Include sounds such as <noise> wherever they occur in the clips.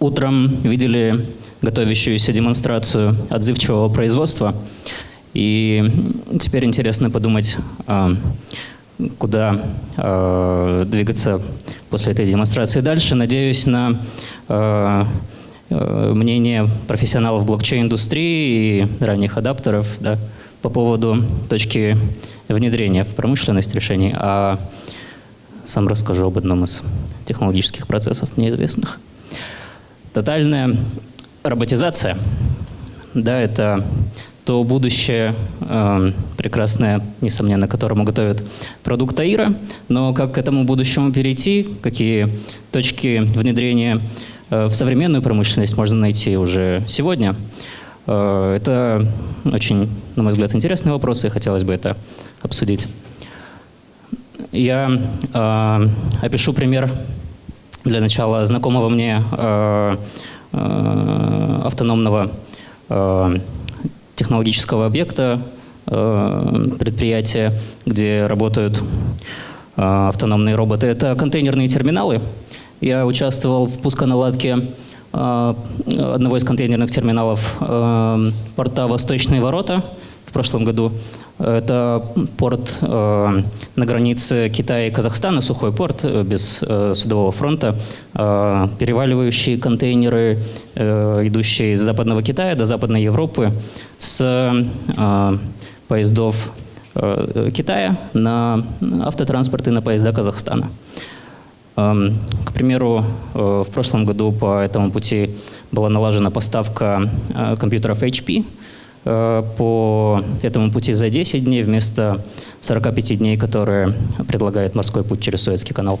утром видели готовящуюся демонстрацию отзывчивого производства. И теперь интересно подумать, а, куда а, двигаться после этой демонстрации дальше. Надеюсь на а, мнение профессионалов блокчейн-индустрии и ранних адаптеров да, по поводу точки внедрения в промышленность решений, а сам расскажу об одном из технологических процессов мне известных. Тотальная роботизация, да, это то будущее э, прекрасное, несомненно, которому готовит продукт АИРа. Но как к этому будущему перейти, какие точки внедрения э, в современную промышленность можно найти уже сегодня, э, это очень, на мой взгляд, интересный вопрос, и хотелось бы это обсудить. Я э, опишу пример для начала знакомого мне э, э, автономного э, технологического объекта, э, предприятия, где работают э, автономные роботы. Это контейнерные терминалы. Я участвовал в пусконаладке э, одного из контейнерных терминалов порта «Восточные ворота» в прошлом году. Это порт э, на границе Китая и Казахстана, сухой порт, э, без э, судового фронта, э, переваливающие контейнеры, э, идущие из западного Китая до западной Европы, с э, поездов э, Китая на автотранспорт и на поезда Казахстана. Э, к примеру, э, в прошлом году по этому пути была налажена поставка э, компьютеров HP, по этому пути за 10 дней вместо 45 дней, которые предлагает морской путь через Суэцкий канал.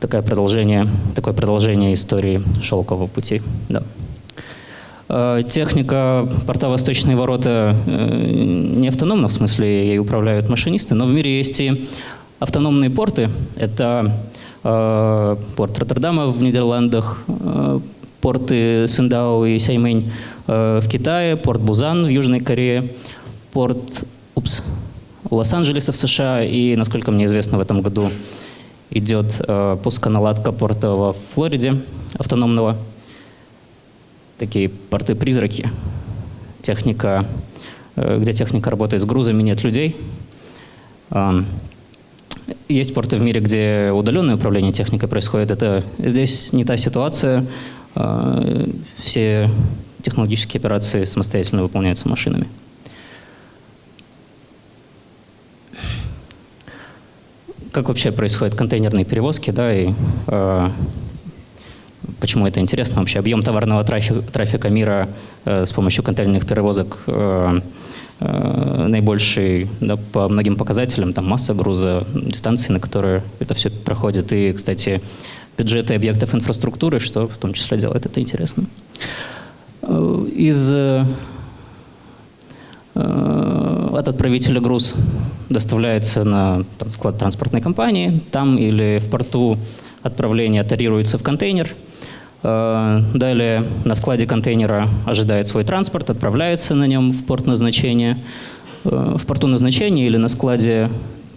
Такое продолжение, такое продолжение истории шелкового пути. Да. Э, техника порта «Восточные ворота» э, не автономна, в смысле ей управляют машинисты, но в мире есть и автономные порты. Это порт Роттердама в Нидерландах, порты Синдао и Саймэнь э, в Китае, порт Бузан в Южной Корее, порт Лос-Анджелеса в США и, насколько мне известно, в этом году идет э, пусконаладка порта во Флориде автономного. Такие порты-призраки, техника, э, где техника работает с грузами, нет людей. Э, есть порты в мире, где удаленное управление техникой происходит. Это здесь не та ситуация. А, все технологические операции самостоятельно выполняются машинами. Как вообще происходят контейнерные перевозки, да, и э, почему это интересно вообще? Объем товарного трафика, трафика мира э, с помощью контейнерных перевозок э, э, наибольший да, по многим показателям, там масса груза, дистанции, на которые это все проходит. И, кстати, бюджеты объектов инфраструктуры, что в том числе делает это интересно. Из э, от отправителя груз доставляется на там, склад транспортной компании, там или в порту отправление тарируется в контейнер. Э, далее на складе контейнера ожидает свой транспорт, отправляется на нем в порт назначения. В порту назначения или на складе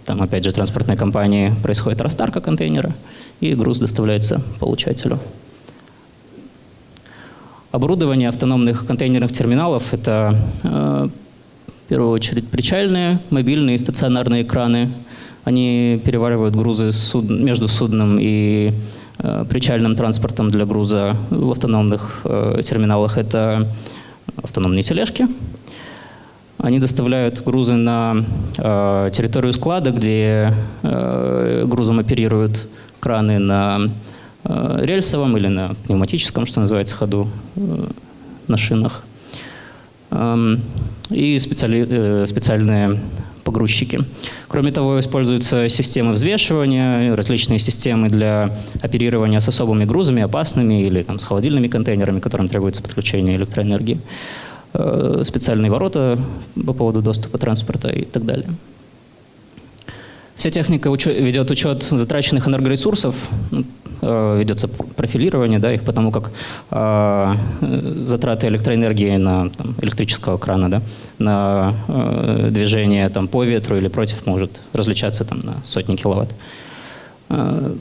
там, опять же, транспортной компании происходит растарка контейнера, и груз доставляется получателю. Оборудование автономных контейнерных терминалов – это, э, в первую очередь, причальные, мобильные и стационарные краны. Они переваривают грузы суд... между судном и э, причальным транспортом для груза в автономных э, терминалах. Это автономные тележки – они доставляют грузы на э, территорию склада, где э, грузом оперируют краны на рельсовом или на пневматическом, что называется, ходу э, на шинах. Э, и специали, э, специальные погрузчики. Кроме того, используются системы взвешивания, различные системы для оперирования с особыми грузами, опасными или там, с холодильными контейнерами, которым требуется подключение электроэнергии. Э, специальные ворота по поводу доступа транспорта и так далее. Вся техника ведет учет затраченных энергоресурсов, ну, э, ведется профилирование да, их, потому как э, затраты электроэнергии на там, электрического крана, да, на э, движение там, по ветру или против может различаться там, на сотни киловатт. Э,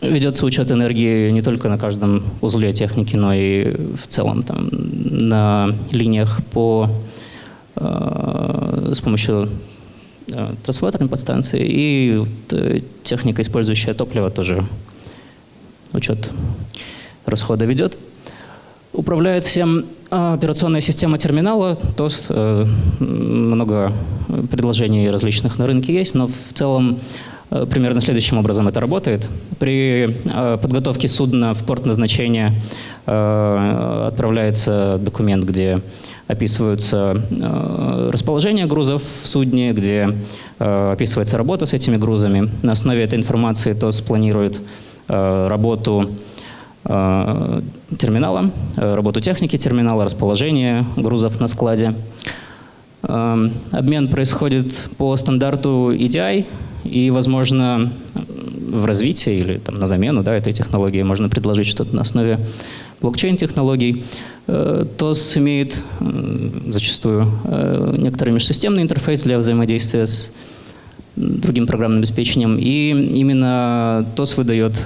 ведется учет энергии не только на каждом узле техники, но и в целом там, на линиях по, э, с помощью э, трансформаторной подстанции и э, техника, использующая топливо, тоже учет расхода ведет. Управляет всем а, операционная система терминала, то э, много предложений различных на рынке есть, но в целом э, примерно следующим образом это работает. При э, подготовке судна в порт назначения отправляется документ, где описываются расположение грузов в судне, где описывается работа с этими грузами. На основе этой информации ТОС планирует работу Э, терминала, э, работу техники терминала, расположение грузов на складе. Э, обмен происходит по стандарту EDI, и, возможно, в развитии или там, на замену да, этой технологии можно предложить что-то на основе блокчейн-технологий. ТОС имеет зачастую некоторый межсистемный интерфейс для взаимодействия с другим программным обеспечением, и именно ТОС выдает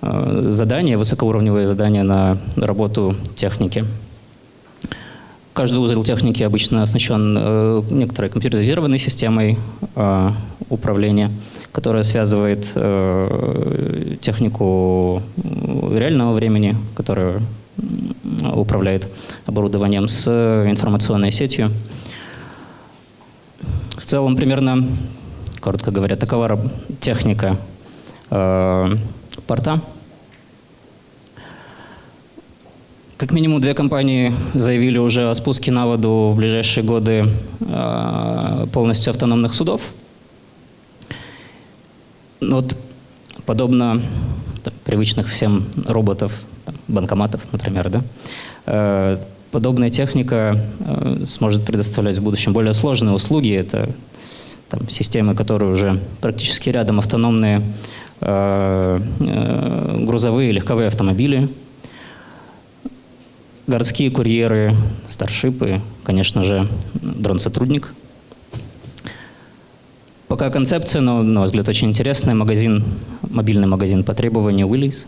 Э, задания, высокоуровневые задания на работу техники. Каждый узел техники обычно оснащен э, некоторой компьютеризированной системой э, управления, которая связывает технику реального времени, которая управляет оборудованием с информационной сетью. Целом, примерно, коротко говоря, такова техника порта. Как минимум две компании заявили уже о спуске на воду в ближайшие годы э, полностью автономных судов. Вот подобно так, привычных всем роботов, банкоматов, например, да, э, подобная техника э, сможет предоставлять в будущем более сложные услуги. Это там, системы, которые уже практически рядом автономные Э, э, грузовые легковые автомобили, городские курьеры, старшипы, конечно же, дрон-сотрудник. Пока концепция, но, на мой взгляд, очень интересная. Магазин, мобильный магазин по требованию Willys.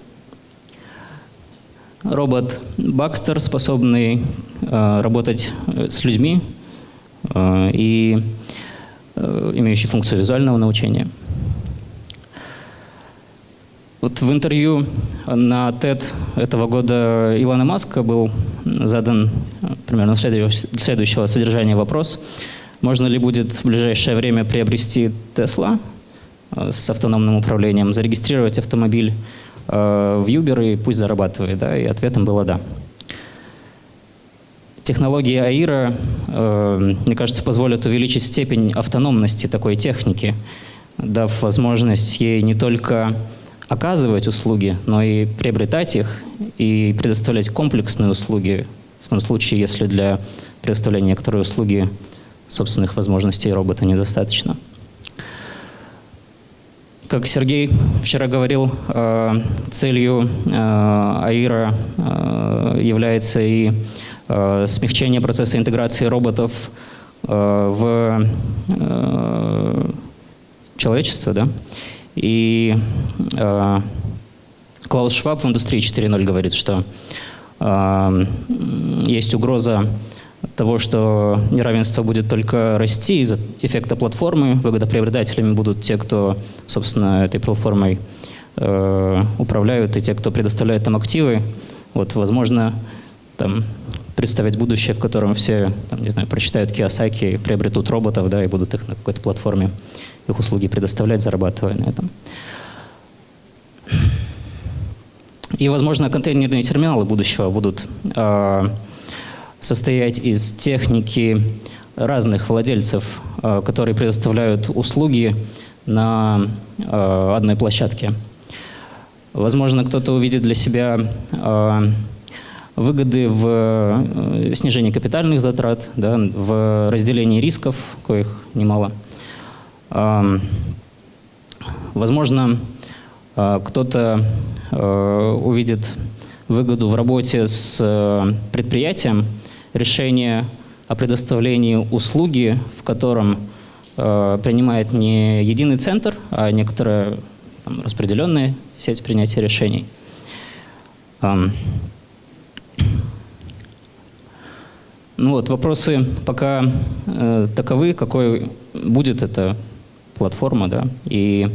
Робот Baxter, способный э, работать с людьми э, и э, имеющий функцию визуального научения – вот в интервью на TED этого года Илона Маска был задан примерно следующего содержания вопрос. Можно ли будет в ближайшее время приобрести Tesla э, с автономным управлением, зарегистрировать автомобиль э, в Uber и пусть зарабатывает? Да? И ответом было «да». Технологии АИРа, э, мне кажется, позволят увеличить степень автономности такой техники, дав возможность ей не только оказывать услуги, но и приобретать их и предоставлять комплексные услуги, в том случае, если для предоставления некоторой услуги собственных возможностей робота недостаточно. Как Сергей вчера говорил, э, целью э, АИРа э, является и смягчение процесса интеграции роботов в человечество, да, и Клаус Шваб в индустрии 4.0 говорит, что есть угроза того, что неравенство будет только расти из-за эффекта платформы. Выгодоприобретателями будут те, кто, собственно, этой платформой э, управляют, и те, кто предоставляет там активы. Вот, возможно, там, представить будущее, в котором все, там, не знаю, прочитают Киосаки, приобретут роботов, да, и будут их на какой-то платформе их услуги предоставлять, зарабатывая на этом. И, возможно, контейнерные терминалы будущего будут э, состоять из техники разных владельцев, э, которые предоставляют услуги на э, одной площадке. Возможно, кто-то увидит для себя э, выгоды в снижении капитальных затрат, да, в разделении рисков, коих немало. Возможно, а, кто-то увидит выгоду в работе с предприятием, решение о предоставлении услуги, в котором а, принимает не единый центр, а некоторая там, распределенная сеть принятия решений. Um, ну вот, вопросы пока э, таковы, какой будет эта платформа, да, и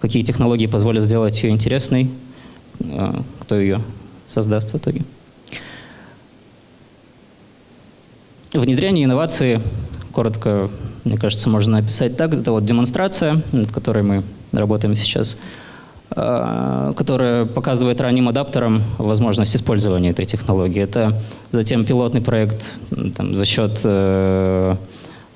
какие технологии позволят сделать ее интересной, э, кто ее создаст в итоге. Внедрение инновации, коротко, мне кажется, можно описать так. Это вот демонстрация, над которой мы работаем сейчас, э, которая показывает ранним адаптерам возможность использования этой технологии. Это затем пилотный проект там, за счет э,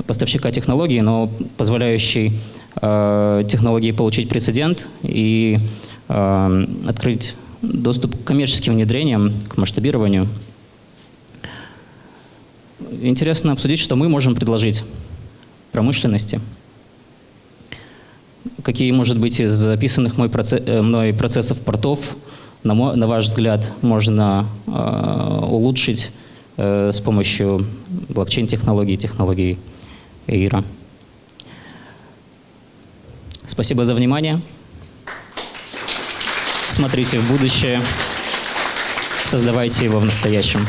поставщика технологии, но позволяющий э, технологии получить прецедент и открыть доступ к коммерческим внедрениям, к масштабированию интересно обсудить, что мы можем предложить промышленности. Какие, может быть, из записанных мой процесс, э, мной процессов портов, на, мой, на ваш взгляд, можно э, улучшить э, с помощью блокчейн-технологий, технологий ИРА. Спасибо за внимание. Смотрите в будущее, создавайте его в настоящем.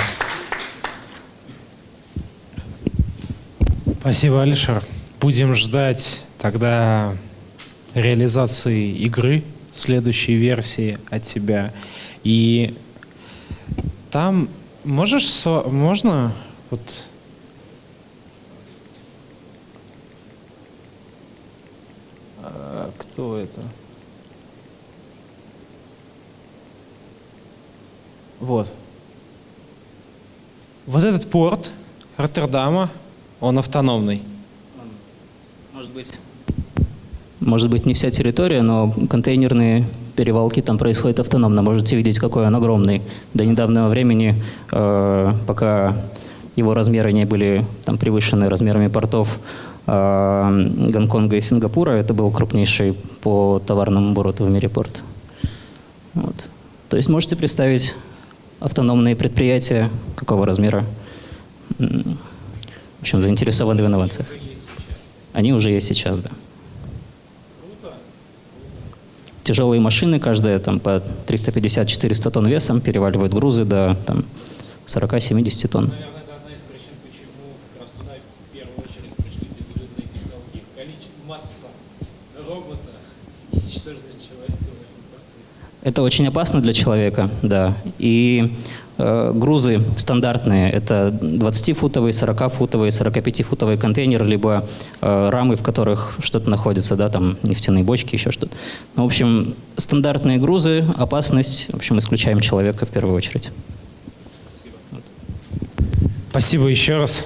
Спасибо, Алишер. Будем ждать тогда реализации игры, следующей версии от тебя. И там можешь, со, можно вот а, кто это? Вот. Вот этот порт Роттердама, он автономный. Может быть. Может быть, не вся территория, но контейнерные перевалки там происходят автономно. Можете видеть, какой он огромный. До недавнего времени, э, пока его размеры не были там, превышены размерами портов э, Гонконга и Сингапура, это был крупнейший по товарному обороту в мире порт. Вот. То есть можете представить автономные предприятия какого размера? В общем, заинтересованы в инновациях. Они уже есть сейчас, да. Тяжелые машины, каждая там по 350-400 тонн весом, переваливают грузы до там, 40-70 тонн. <laughs> Это очень опасно для человека, да. И грузы стандартные – это 20-футовые, 40-футовые, 45-футовые контейнеры, либо э, рамы, в которых что-то находится, да, там нефтяные бочки, еще что-то. Ну, в общем, стандартные грузы, опасность, в общем, исключаем человека в первую очередь. Спасибо. Спасибо еще раз.